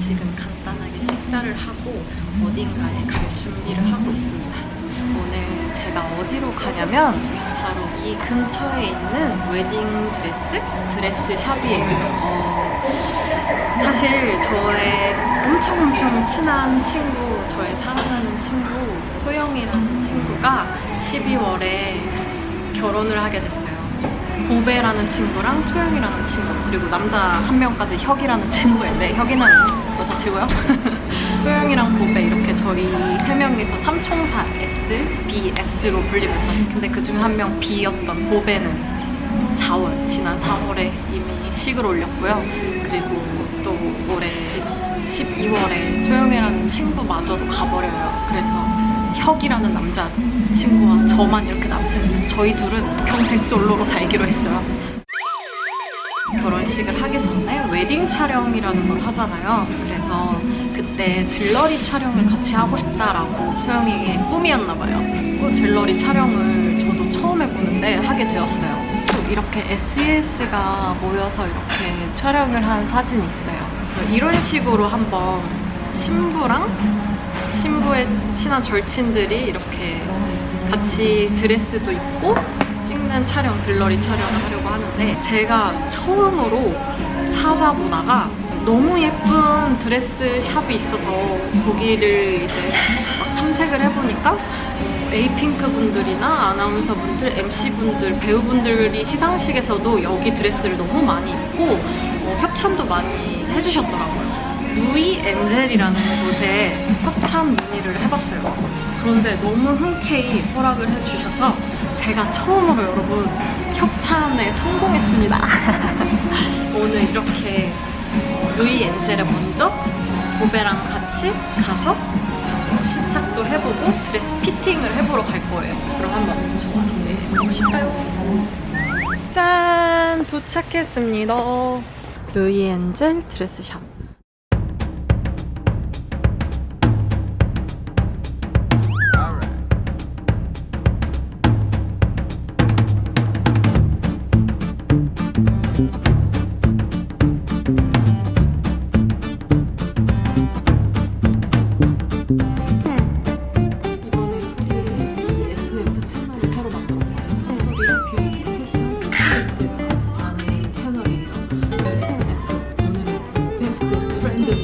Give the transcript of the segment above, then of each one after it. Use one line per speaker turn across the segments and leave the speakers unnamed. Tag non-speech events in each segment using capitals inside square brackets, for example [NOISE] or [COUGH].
지금 간단하게 식사를 하고 어딘가에 갈 준비를 하고 있습니다. 오늘 제가 어디로 가냐면 바로 이 근처에 있는 웨딩 드레스 드레스 샵이에요. 어, 사실 저의 엄청 엄청 친한 친구, 저의 사랑하는 친구 소영이라는 친구가 12월에 결혼을 하게 됐어요. 보배라는 친구랑 소영이라는 친구 그리고 남자 한 명까지 혁이라는 친구인데 혁이는 그렇다 치고요. [LAUGHS] 소영이랑 보배 이렇게 저희 세 명이서 삼총사 S, B, S로 있어요. 근데 그 중에 한명 B였던 보배는 4월 지난 4월에 이미 식을 올렸고요. 그리고 또 올해 12월에 소영이라는 친구마저도 가버려요. 그래서 혁이라는 남자 친구와 저만 이렇게 남습니다. 저희 둘은 평생 솔로로 살기로 했어요. 결혼식을 하기 전에 웨딩 촬영이라는 걸 하잖아요. 그래서 그때 들러리 촬영을 같이 하고 싶다라고 소영이의 꿈이었나 봐요. 그 들러리 촬영을 저도 처음 해보는데 하게 되었어요. 이렇게 SES가 모여서 이렇게 촬영을 한 사진이 있어요. 이런 식으로 한번 신부랑 신부의 친한 절친들이 이렇게 같이 드레스도 입고 찍는 촬영, 들러리 촬영을 하려고 하는데 제가 처음으로 찾아보다가 너무 예쁜 드레스 샵이 있어서 거기를 이제 막 탐색을 해보니까 에이핑크 분들이나 아나운서 분들, MC 분들, 배우분들이 시상식에서도 여기 드레스를 너무 많이 입고 어, 협찬도 많이 해주셨더라고요. 루이 엔젤이라는 곳에 협찬 문의를 해봤어요. 그런데 너무 흔쾌히 허락을 해주셔서 제가 처음으로 여러분 협찬에 성공했습니다. [LAUGHS] 오늘 이렇게 루이 엔젤에 먼저 보배랑 같이 가서 시착도 해보고 드레스 피팅을 해보러 갈 거예요. 그럼 한번 저한테 가보실까요? 짠! 도착했습니다. 루이 엔젤 드레스샵.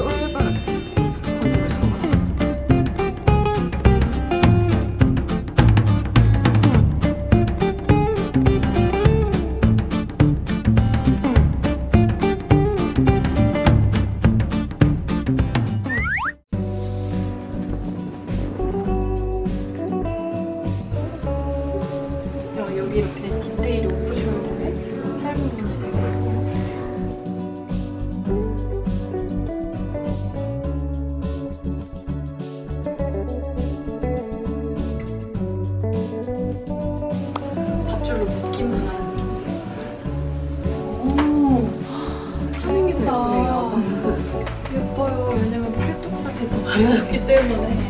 Forever 가려졌기 때문에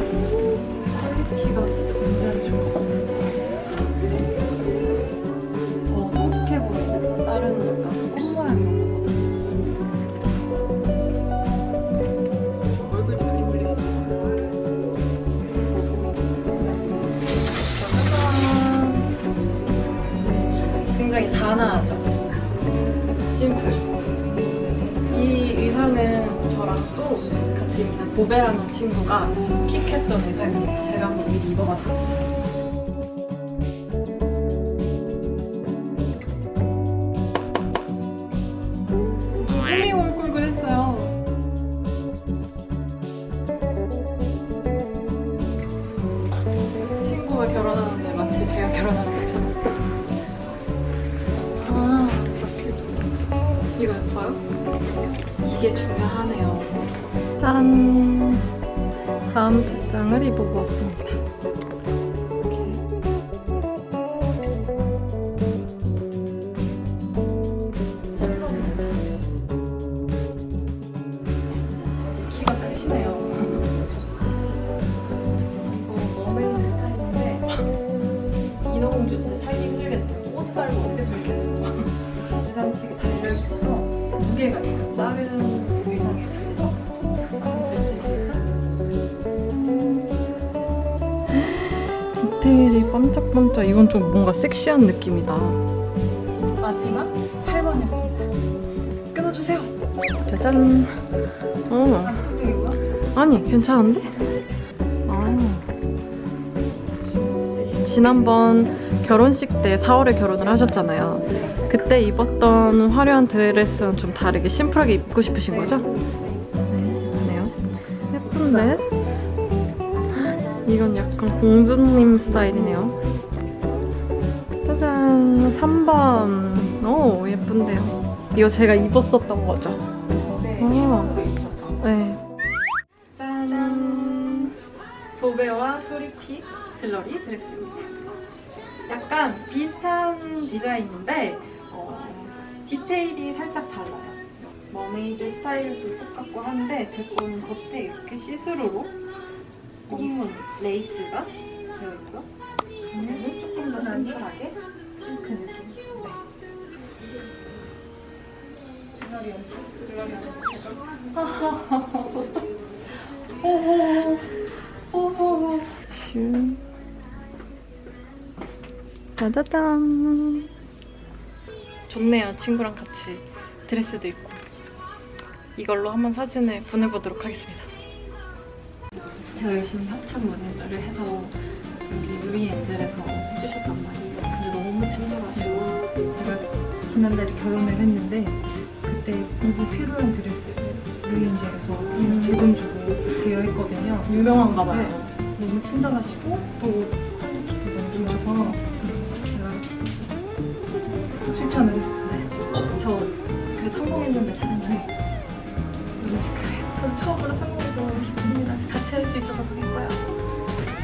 보베라는 친구가 픽했던 의상이에요. 제가 한번 미리 했어요. 친구가 결혼하는데 마치 제가 결혼하는 것처럼. 아, 이렇게도. 이거 예뻐요? 이게 중요하네요. 짠! 다음 착장을 입어보았습니다. 디테일이 반짝반짝 이건 좀 뭔가 섹시한 느낌이다 마지막 8번이었습니다 끊어주세요 짜잔 어. 아니 괜찮은데? 아. 지난번 결혼식 때 4월에 결혼을 하셨잖아요 그때 입었던 화려한 드레스는 좀 다르게 심플하게 입고 싶으신 거죠? 네, 그네요. 예쁜데? 이건 약간 공주님 스타일이네요. 짜잔, 3번. 오, 예쁜데요. 이거 제가 입었었던 거죠? 어. 네. 짠! 보베와 소리피 들러리 드레스입니다. 약간 비슷한 디자인인데 어, 디테일이 살짝 달라요. mermaid 스타일도 똑같고 한데 제 거는 겉에 이렇게 시스루로 꽃무늬 레이스가 되어 있고요. 안에는 조금 더 심플하게 실크 느낌. 네. 오호 오호 슈 짜자잔 좋네요. 친구랑 같이 드레스도 입고. 이걸로 한번 사진을 보내보도록 하겠습니다 제가 열심히 협찬 문의들을 해서 여기 루이 엔젤에서 해주셨단 말이에요. 근데 너무 친절하시고 제가 지난달에 결혼을 했는데 그때 입을 필요한 드레스를 루이 엔젤에서 지금 주고 되어 있거든요. 유명한가 봐요. 너무 친절하시고 또 퀄리티도 너무 좋아서 제가 추천을 했어요 저그 성공했는데 촬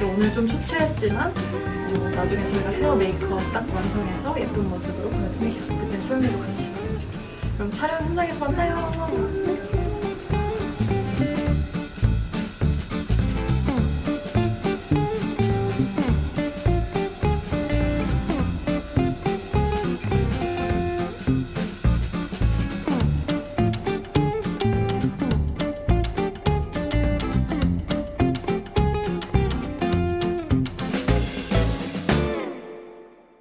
오늘 좀 초췌했지만 어, 나중에 저희가 헤어 메이크업 딱 완성해서 예쁜 모습으로 보여드릴게요. 그때 소영이도 같이 보여줄게요. 그럼 촬영 현장에서 만나요.